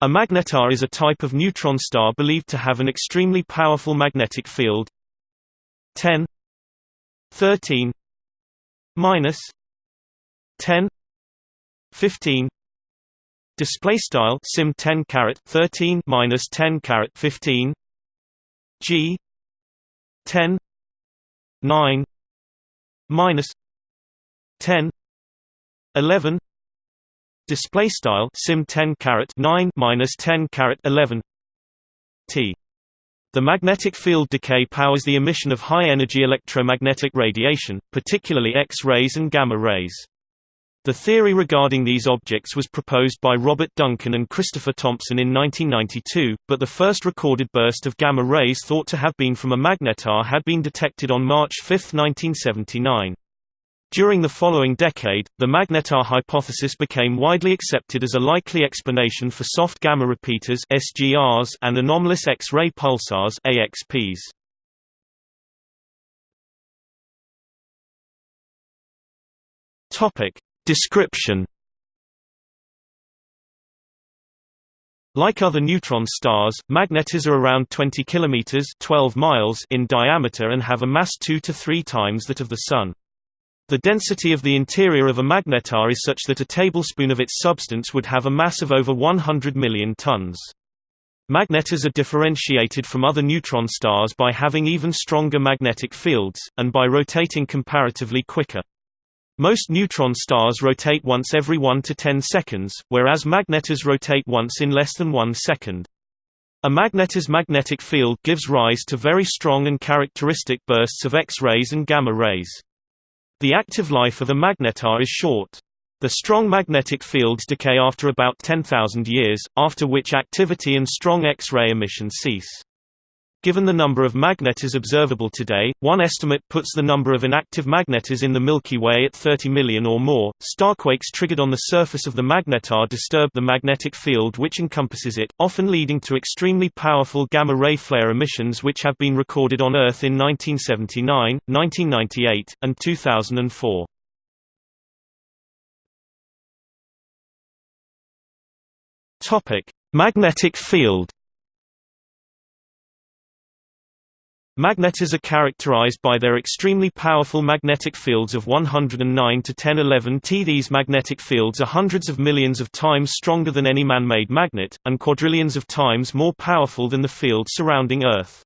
A magnetar is a type of neutron star believed to have an extremely powerful magnetic field. 10 13 minus. 10 15 display style sim 10 caret 13 minus 10 caret 15 g. 10 9 minus. 10 11 display style sim 10 caret 9 minus 10 caret 11 t the magnetic field decay powers the emission of high-energy electromagnetic radiation, particularly X-rays and gamma rays. The theory regarding these objects was proposed by Robert Duncan and Christopher Thompson in 1992, but the first recorded burst of gamma rays thought to have been from a magnetar had been detected on March 5, 1979. During the following decade, the magnetar hypothesis became widely accepted as a likely explanation for soft gamma repeaters (SGRs) and anomalous X-ray pulsars (AXPs). Topic description. Like other neutron stars, magnetars are around 20 kilometers (12 miles) in diameter and have a mass 2 to 3 times that of the Sun. The density of the interior of a magnetar is such that a tablespoon of its substance would have a mass of over 100 million tons. Magnetars are differentiated from other neutron stars by having even stronger magnetic fields, and by rotating comparatively quicker. Most neutron stars rotate once every 1 to 10 seconds, whereas magnetars rotate once in less than 1 second. A magnetar's magnetic field gives rise to very strong and characteristic bursts of X-rays and gamma rays. The active life of a magnetar is short. The strong magnetic fields decay after about 10,000 years, after which activity and strong X-ray emission cease. Given the number of magnetars observable today, one estimate puts the number of inactive magnetars in the Milky Way at 30 million or more. Starquakes triggered on the surface of the magnetar disturb the magnetic field which encompasses it, often leading to extremely powerful gamma ray flare emissions which have been recorded on Earth in 1979, 1998, and 2004. Topic: Magnetic field Magnetars are characterized by their extremely powerful magnetic fields of 109 to 1011 T. These magnetic fields are hundreds of millions of times stronger than any man-made magnet, and quadrillions of times more powerful than the field surrounding Earth.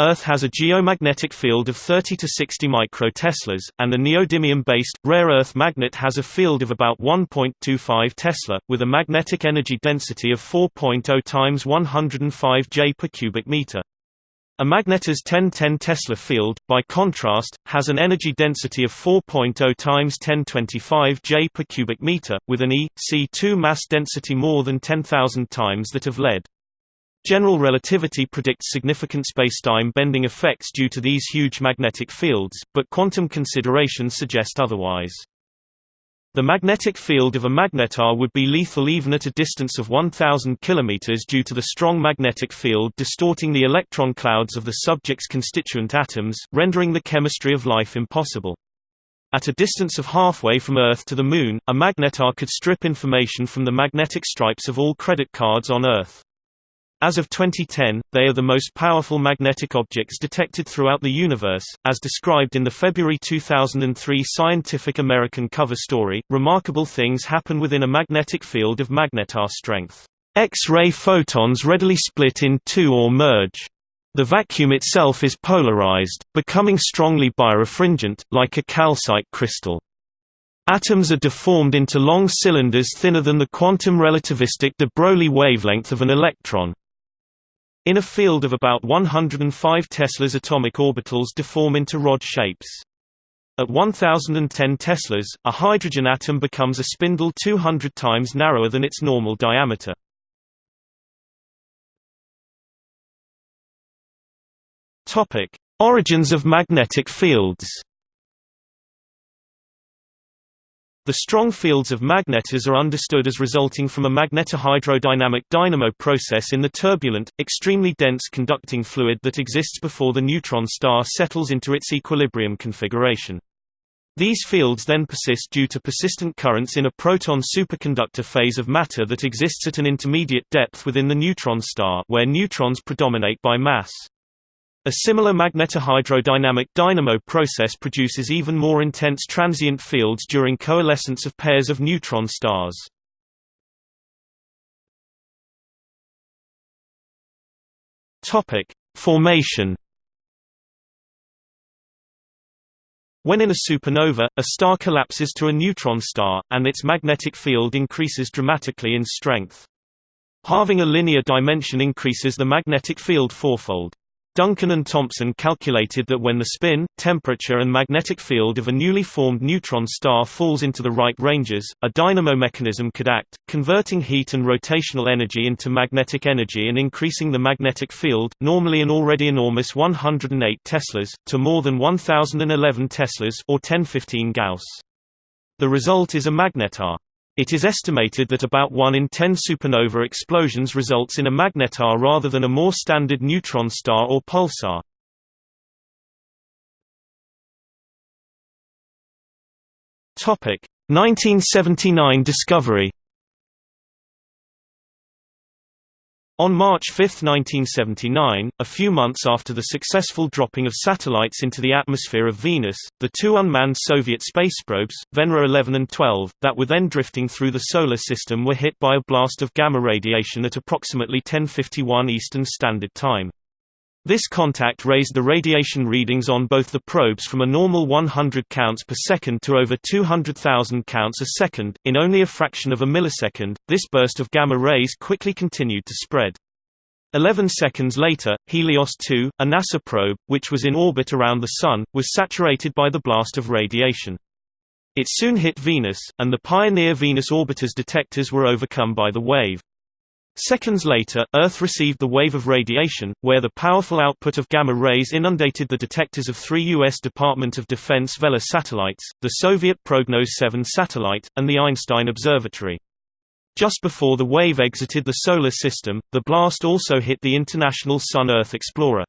Earth has a geomagnetic field of 30 to 60 microteslas, and a neodymium-based, rare earth magnet has a field of about 1.25 Tesla, with a magnetic energy density of 4.0 times 105 J per cubic meter. A magnetar's 1010 Tesla field, by contrast, has an energy density of 4.0 times 1025 J per cubic meter, with an E, C2 mass density more than 10,000 times that of lead. General relativity predicts significant spacetime bending effects due to these huge magnetic fields, but quantum considerations suggest otherwise. The magnetic field of a magnetar would be lethal even at a distance of 1000 km due to the strong magnetic field distorting the electron clouds of the subject's constituent atoms, rendering the chemistry of life impossible. At a distance of halfway from Earth to the Moon, a magnetar could strip information from the magnetic stripes of all credit cards on Earth. As of 2010, they are the most powerful magnetic objects detected throughout the universe, as described in the February 2003 Scientific American cover story. Remarkable things happen within a magnetic field of magnetar strength. X-ray photons readily split in two or merge. The vacuum itself is polarized, becoming strongly birefringent, like a calcite crystal. Atoms are deformed into long cylinders thinner than the quantum relativistic de Broglie wavelength of an electron. In a field of about 105 Teslas atomic orbitals deform into rod shapes. At 1010 Teslas, a hydrogen atom becomes a spindle 200 times narrower than its normal diameter. Origins of magnetic fields The strong fields of magnetars are understood as resulting from a magnetohydrodynamic dynamo process in the turbulent, extremely dense conducting fluid that exists before the neutron star settles into its equilibrium configuration. These fields then persist due to persistent currents in a proton superconductor phase of matter that exists at an intermediate depth within the neutron star where neutrons predominate by mass. A similar magnetohydrodynamic dynamo process produces even more intense transient fields during coalescence of pairs of neutron stars. Topic: Formation. When in a supernova, a star collapses to a neutron star, and its magnetic field increases dramatically in strength. Halving a linear dimension increases the magnetic field fourfold. Duncan and Thompson calculated that when the spin, temperature and magnetic field of a newly formed neutron star falls into the right ranges, a dynamo mechanism could act, converting heat and rotational energy into magnetic energy and increasing the magnetic field, normally an already enormous 108 teslas, to more than 1011 teslas or 1015 Gauss. The result is a magnetar. It is estimated that about 1 in 10 supernova explosions results in a magnetar rather than a more standard neutron star or pulsar. Topic: 1979 discovery On March 5, 1979, a few months after the successful dropping of satellites into the atmosphere of Venus, the two unmanned Soviet space probes, Venera 11 and 12, that were then drifting through the Solar System were hit by a blast of gamma radiation at approximately 1051 Eastern Standard Time. This contact raised the radiation readings on both the probes from a normal 100 counts per second to over 200,000 counts a second, in only a fraction of a millisecond. This burst of gamma rays quickly continued to spread. Eleven seconds later, Helios 2, a NASA probe, which was in orbit around the Sun, was saturated by the blast of radiation. It soon hit Venus, and the Pioneer Venus orbiter's detectors were overcome by the wave. Seconds later, Earth received the wave of radiation, where the powerful output of gamma rays inundated the detectors of three U.S. Department of Defense Vela satellites, the Soviet Prognoz 7 satellite, and the Einstein Observatory. Just before the wave exited the Solar System, the blast also hit the International Sun-Earth Explorer.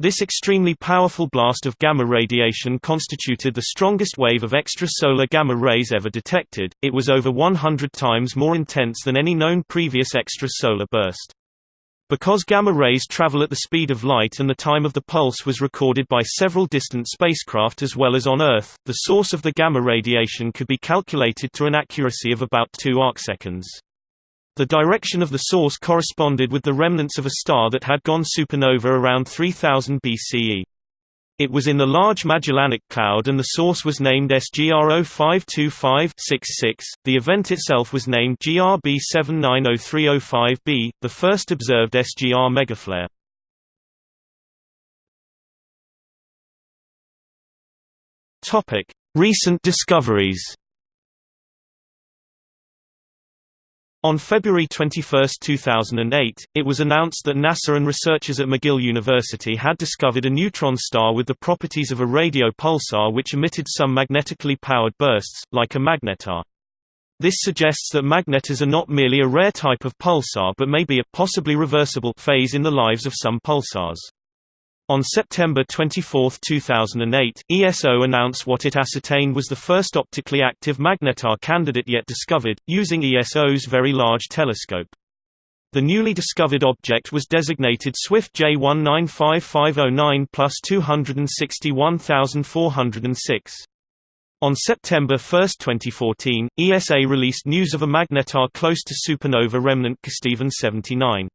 This extremely powerful blast of gamma radiation constituted the strongest wave of extrasolar gamma rays ever detected, it was over 100 times more intense than any known previous extrasolar burst. Because gamma rays travel at the speed of light and the time of the pulse was recorded by several distant spacecraft as well as on Earth, the source of the gamma radiation could be calculated to an accuracy of about 2 arcseconds. The direction of the source corresponded with the remnants of a star that had gone supernova around 3000 BCE. It was in the Large Magellanic Cloud and the source was named SGR 052566. The event itself was named GRB 790305b, the first observed SGR megaflare. Topic: Recent discoveries. On February 21, 2008, it was announced that NASA and researchers at McGill University had discovered a neutron star with the properties of a radio pulsar which emitted some magnetically powered bursts, like a magnetar. This suggests that magnetars are not merely a rare type of pulsar but may be a possibly reversible phase in the lives of some pulsars. On September 24, 2008, ESO announced what it ascertained was the first optically active magnetar candidate yet discovered, using ESO's Very Large Telescope. The newly discovered object was designated Swift J195509 plus 261406. On September 1, 2014, ESA released news of a magnetar close to supernova remnant Kesteven 79.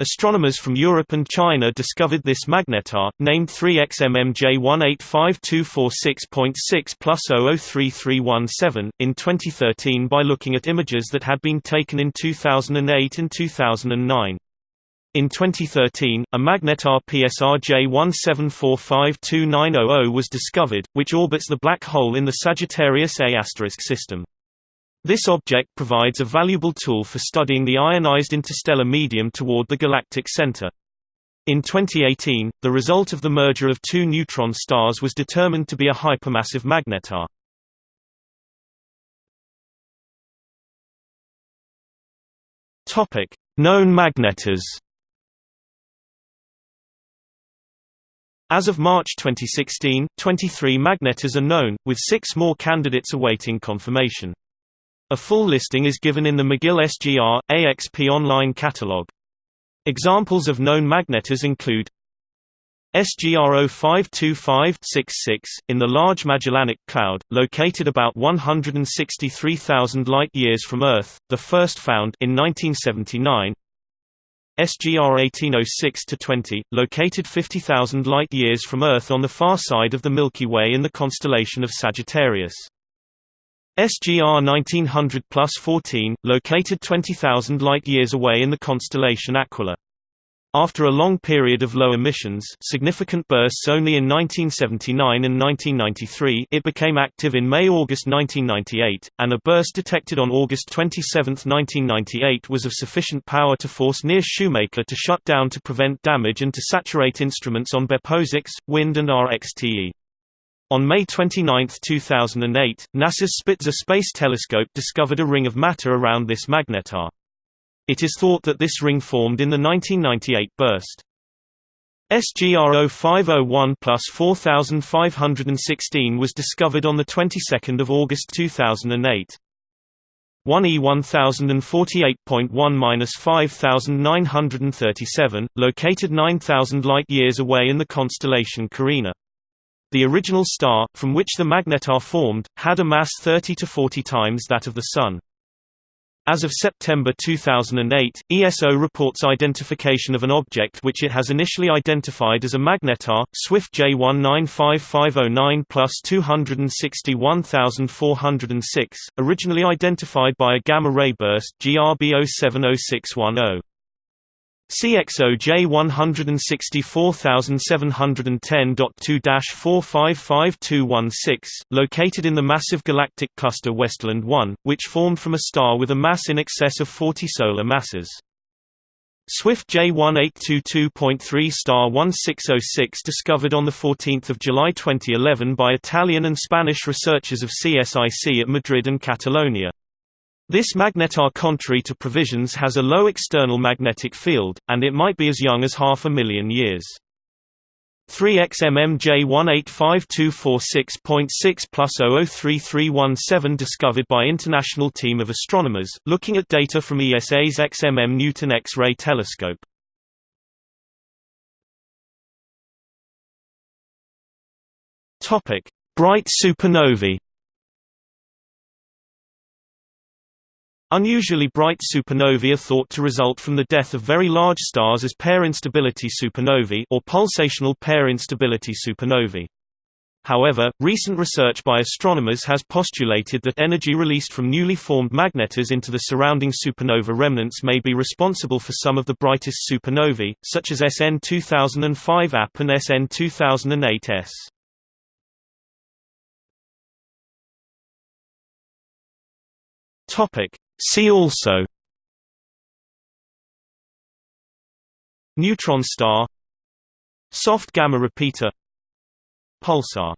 Astronomers from Europe and China discovered this magnetar, named 3XMMJ185246.6 plus 003317, in 2013 by looking at images that had been taken in 2008 and 2009. In 2013, a magnetar PSR J17452900 was discovered, which orbits the black hole in the Sagittarius A** system. This object provides a valuable tool for studying the ionized interstellar medium toward the galactic center. In 2018, the result of the merger of two neutron stars was determined to be a hypermassive magnetar. Topic: Known magnetars. As of March 2016, 23 magnetars are known, with six more candidates awaiting confirmation. A full listing is given in the McGill SGR, AXP online catalog. Examples of known magnetars include SGR 0525-66, in the Large Magellanic Cloud, located about 163,000 light-years from Earth, the first found in 1979 SGR 1806-20, located 50,000 light-years from Earth on the far side of the Milky Way in the constellation of Sagittarius. SGR 1900-14, located 20,000 light-years away in the constellation Aquila. After a long period of low emissions significant bursts only in 1979 and 1993 it became active in May–August 1998, and a burst detected on August 27, 1998 was of sufficient power to force NEAR Shoemaker to shut down to prevent damage and to saturate instruments on BeppoSAX, WIND and RXTE. On May 29, 2008, NASA's Spitzer Space Telescope discovered a ring of matter around this magnetar. It is thought that this ring formed in the 1998 burst. SGR 0501 plus 4516 was discovered on the 22nd of August 2008. 1E 1048.1-5937, located 9000 light-years away in the constellation Carina. The original star, from which the magnetar formed, had a mass 30 to 40 times that of the Sun. As of September 2008, ESO reports identification of an object which it has initially identified as a magnetar, Swift J195509 plus 261406, originally identified by a gamma-ray burst GRB070610. CXOJ 164710.2-455216, located in the massive galactic cluster Westerlund 1, which formed from a star with a mass in excess of 40 solar masses. Swift J1822.3 star 1606 discovered on 14 July 2011 by Italian and Spanish researchers of CSIC at Madrid and Catalonia. This magnetar contrary to provisions has a low external magnetic field, and it might be as young as half a million years. 3XMMJ185246.6 plus 003317 discovered by international team of astronomers, looking at data from ESA's XMM Newton X-ray telescope. Bright supernovae Unusually bright supernovae are thought to result from the death of very large stars as pair instability supernovae or pulsational pair instability supernovae. However, recent research by astronomers has postulated that energy released from newly formed magnetars into the surrounding supernova remnants may be responsible for some of the brightest supernovae, such as SN 2005 AP and SN 2008 S. Topic: See also Neutron star Soft gamma repeater Pulsar